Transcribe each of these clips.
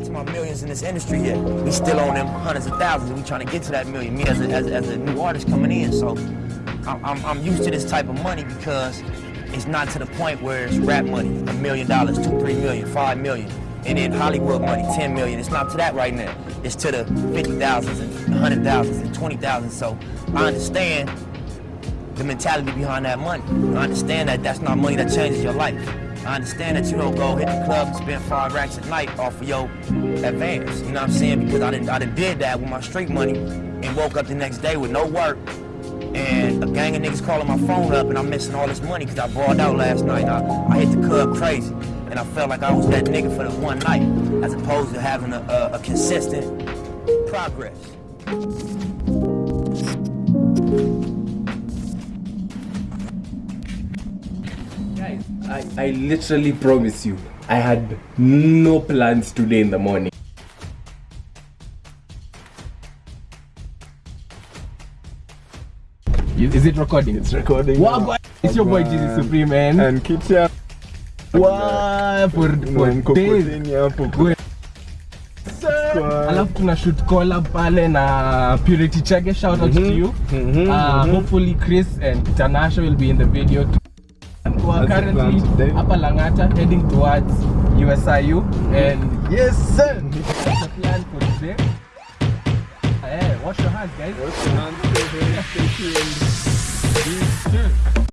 got to my millions in this industry yet. We still own them hundreds of thousands. We trying to get to that million. Me as a, as a, as a new artist coming in, so I'm, I'm, I'm used to this type of money because it's not to the point where it's rap money, a million dollars, two, three million, five million, and then Hollywood money, 10 million. It's not to that right now. It's to the 50,000s and 100,000s and 20,000. So I understand the mentality behind that money. I understand that that's not money that changes your life. I understand that you don't go hit the club and spend five racks a night off of your advance. You know what I'm saying? Because I didn't, I done did that with my street money and woke up the next day with no work and a gang of niggas calling my phone up and I'm missing all this money because I brought out last night. I, I hit the club crazy and I felt like I was that nigga for the one night as opposed to having a, a, a consistent progress. I, I literally promise you, I had no plans today in the morning. Is it recording? It's recording. Wow. It's your boy Jesus Supreme, man. And Kitcha. Wow, for, for days. alafu tuna shoot collab pale na Purity Chage shout out mm -hmm. to you Mm -hmm. uh, mm -hmm. hopefully Chris and Tanasha will be in the video too. And we are That's currently today. hapa Langata heading towards USIU and Yes, sir. that's the plan for today. Hey, wash your hands guys. Wash your hands, stay healthy, stay tuned.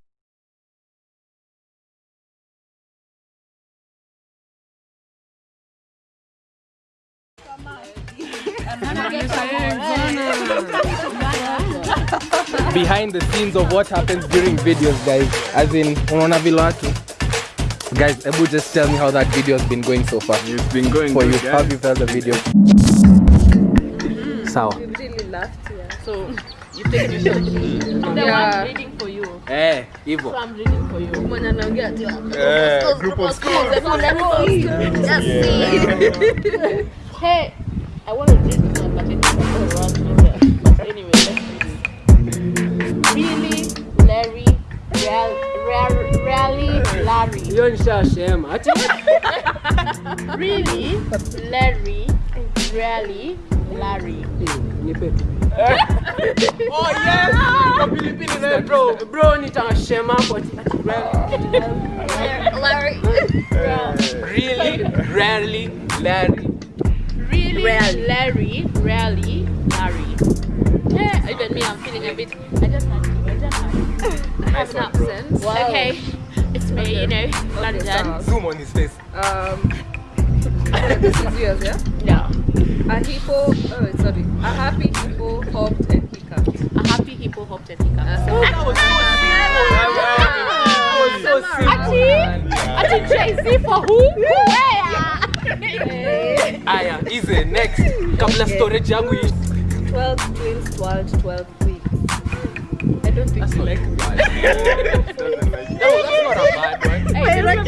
Behind the scenes of what happens during videos guys. As in unaona vile watu guys ebu just tell me how that video has been going so far. It's been going for good, you guys. how have you felt the video? Sawa really laughed here. So you take the shot. I'm the Yeah. one reading for you. eh hivyo So I'm reading for you. Mwenye anaongea ati Eh, group of schools. Hey, I want to read my but it's real, real, really, Larry. hiyo nishashema ati Really, Larry, really, Larry. nipe oh yes kapilipili naye bro bro nitashema hapo ati ah, ati Larry. really rarely larry Really, Rarely. Larry, really, Larry. Yeah, even me, I'm feeling a bit. I just had nice one bro Okay, it's me, you know, London. zoom on his face Um, this is yours, yeah? Yeah. A hippo, oh, sorry. A happy hippo hopped and hiccuped. A happy hippo hopped and hiccup. that was so simple that was so simple Ati Jay-Z for who? Where? aya easy next kabla storage yangu iishe. 12 twins, 12, 12 queens. I don't think That's you not like bad. No, that's not a bad one. Hey, like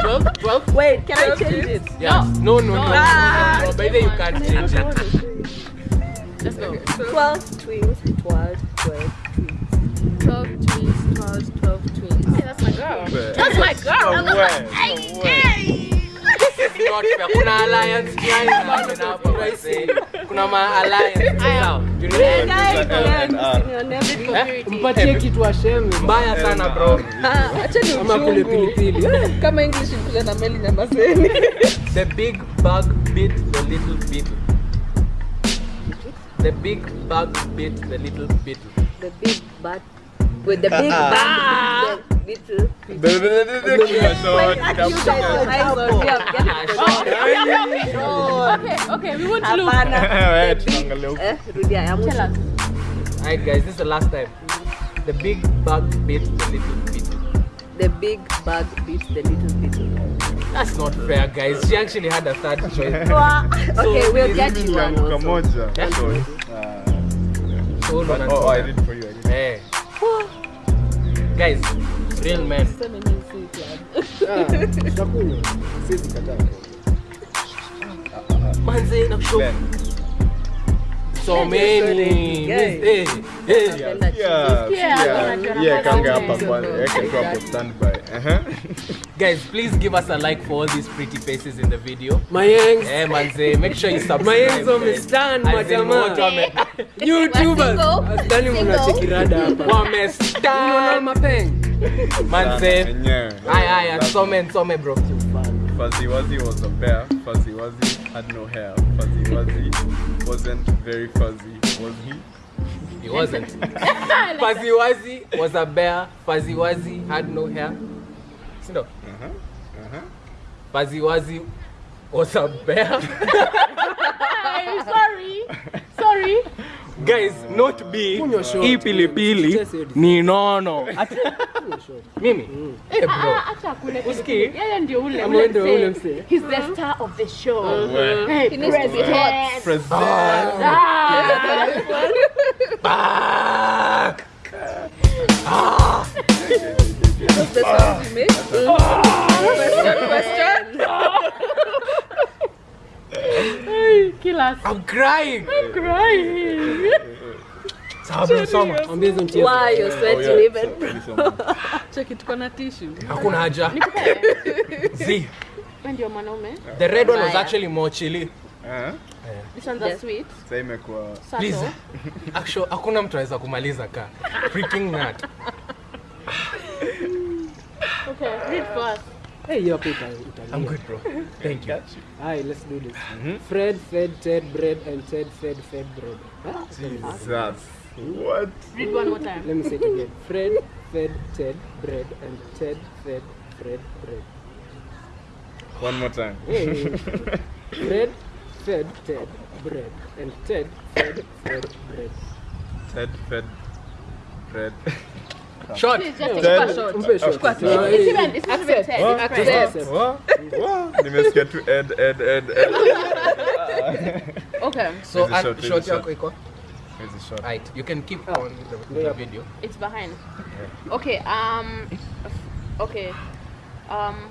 12, 12? Wait, can I change it? Yes. No, no, no. no, Ah, no, no. By the you can't change it. let's go. 12 twins, 12, 12 twins. 12 twins, 12, 12 twins. Hey, that's my girl. Somewhere. That's my girl. Somewhere, somewhere. This is not fair. Kuna alliance behind that. Kuna pricing. Ma alliance. Sawa. You know? Guys, guys, guys. Eh? mpatie kitu asheme Mbaya sana bro. Ah, acha ni ama kule pilipili Kama English na meli na. The big bug beat the little beetle. The big bug beat the little beetle. The big bug with the big bang, Alright guys, this is the last time. The big bug beats the little beetle. The big bug beats the little beetle. That's not fair guys. She actually had a third choice. Okay, we'll get you one also. Yeah. Uh, Hold on and Oh, I hold did for you. I did. Hey. Guys, real men. tutakunywa siwezi kataa Manze na show Ben. so many. Guys. Yeah, kanga hapa kwanza. Tu hapo standby. Please give us a like for all these pretty faces in the video. Mayengs. Eh, manze, make sure you subscribe. Mayengs wamestan on the stand, majamaa. YouTubers. Asidhani mnacheki rada hapa. Unaona wamestan. mapeng. Manze. Enyewe. Aya, aya, nsome, nsome bro. Fuzzy Wuzzy was a bear. Fuzzy Wuzzy had no hair. Fuzzy Wuzzy wasn't very fuzzy, was he? He wasn't. Fuzzy Wuzzy was a bear. Fuzzy Wuzzy had no hair. Sindo? Uh-huh. Uh-huh. Fuzzy Wuzzy was a bear. I'm sorry. Sorry. Guys, not B. Ipilipili. Hii pilipili ni nono. Mimi? Mm. Eh, ah, bro. Ah, acha kule. Usikii? Yeye ndio ule. Ule ndio ule msee. He's the star of the show. Ah, hey, president. President. Back. Ah. That's the sound you make. Question. Kila. I'm crying. I'm crying. Sababu soma. Ambie hizo mchezo. Why you sweating even? Cheki tuko na tissue. Hakuna haja. Z. Ndio mwanaume. The red one was actually more chilly. Uh-huh. Actually, hakuna mtu anaweza kumaliza ka. Freaking nut. Okay, read first. Hey, hiyo hapo uta- I'm good bro. Thank you. Aye, let's do this. Mm-hmm. Fred fed Ted bread and Ted fed fed bread. Huh? Jesus. What? Read one more time. Let me say it again. Fred fed Ted bread and Ted fed Fred bread. One more time. Hey. Fred fed Ted bread and Ted fed Fred bread. Ted fed bread. Short. Nimesikia tu end end end end. Okay. So short, short yako iko? Hizi short. Right. You can keep on with the, with the video. It's behind. Okay, um okay. Um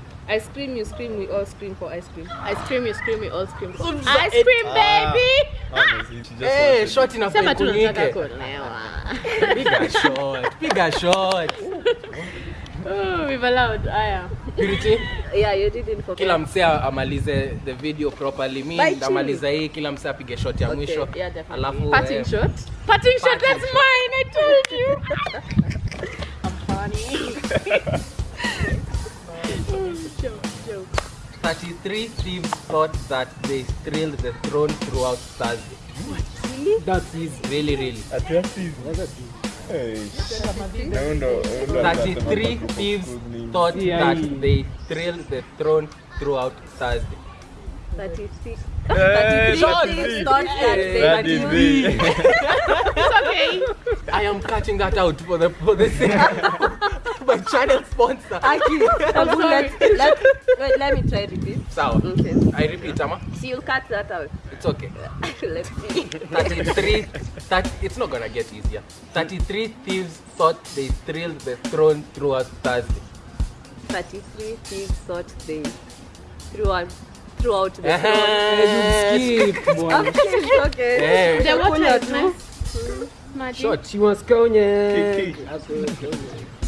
I scream, you scream, we all scream for ice cream. I scream, you scream, we all scream. for Ice cream, baby. cream she just Eh, short enough Sema tu nataka kuolewa. Piga shot. Piga shot. Oh, we've allowed. Aya. Purity. Yeah, you didn't forget. Kila msee amalize the video properly. Mi Bye, ndamaliza hii, kila msee apige shot ya Okay, mwisho. yeah, definitely. Alafu Parting eh, shot. Parting shot, that's mine. I told you. I'm funny. 33 thieves thought that they thrilled the throne throughout Thursday. That's easy. Really, really. Ati asizi. That's easy. Hey, na huyo ndo- huyo ndo 33 thieves thought that they thrilled the throne throughout Thursday. 36. Eh, Shot. thirty-three. Thought that they That is me. It's okay. I am cutting that out for the for the sake my channel sponsor. Aki, Abu, let, let, wait, let me try repeat. Sawa. Okay. I repeat, Ama. So you'll cut that out. It's okay. Let's see. 33 that it's not gonna get easier 33 thieves thought they thrilled the throne throughout thursday 33 thieves thought they throughout throughout the Eh, Skip, bwana. Okay, okay. The water Kunywa is tu. nice. Maji. Shot. She wants konye. Kiki. Hapo, konye.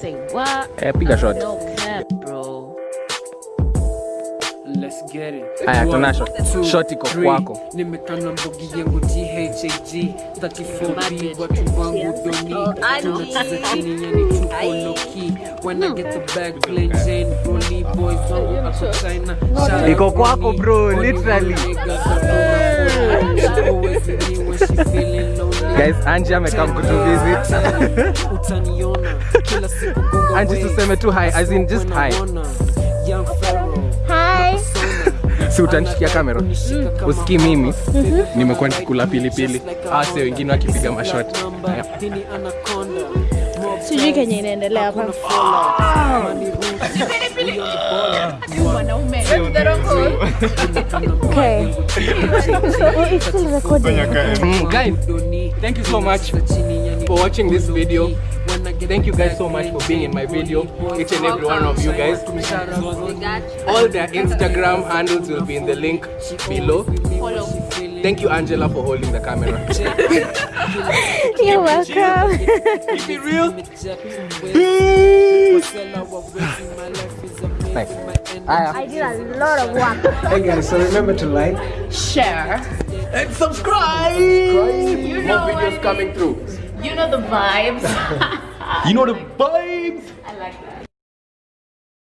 Say what? eh, piga shot No cap, bro. Let's get it. Aya, tuna shot. Shot iko kwako. Nimekana mbogi yangu THAG 34B watu wangu doni Tunatiza I know. tunacheza chini yani tuko low key when I get the bag play Jane Broly boys wangu hapo China Iko kwako, bro, literally. literally. Guys, Angie amekam kutu visit. Angie tuseme tu hi, as in just hi. Hi. si utanishikia kamera mm. usikii mimi mm -hmm. nimekuwa nikikula pilipili ah, awase wengine wakipiga mashoti sijui kenye inaendelea hapa ah! Okay. It's still recording. Mm, guys thank you so much for watching this video thank you guys so much for being in my video each and every one of you guys all their instagram handles will be in the link below thank you angela for holding the camera You're welcome. keep it real Nice. Aya. I did a lot of work. Hey guys, so remember to like Share. and subscribe. you More videos coming through. You know the vibes. You know the vibes. I like that.